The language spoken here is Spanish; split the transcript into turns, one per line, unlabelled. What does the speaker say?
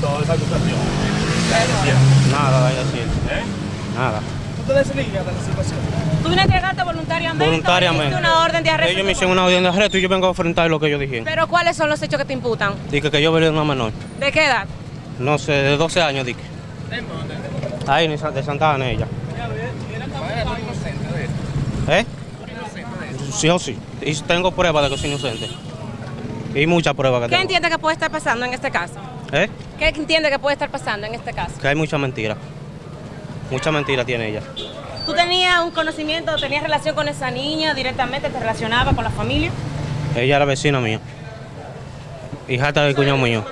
toda esa acusación?
Nada de decir.
¿Eh?
Nada.
¿Tú te desligues de la situación?
¿Tú vienes a entregarte voluntariamente?
Voluntariamente.
¿O una orden de arresto?
Ellos me hicieron una orden de arresto y yo vengo a enfrentar lo que ellos dijeron.
¿Pero cuáles son los hechos que te imputan?
Dije que yo violé a una menor.
¿De qué edad?
No sé, de 12 años, dije. Ahí, en Sa- de Santa Ana, ella. ¿Eh? Sí o sí. Y tengo pruebas de que soy inocente. Y muchas pruebas que
¿Qué
tengo.
entiende que puede estar pasando en este caso?
¿Eh?
¿Qué entiende que puede estar pasando en este caso?
Que hay mucha mentira. Mucha mentira tiene ella.
¿Tú tenías un conocimiento, tenías relación con esa niña directamente, te relacionaba con la familia?
Ella era vecina mía. Hijata del cuñado mío.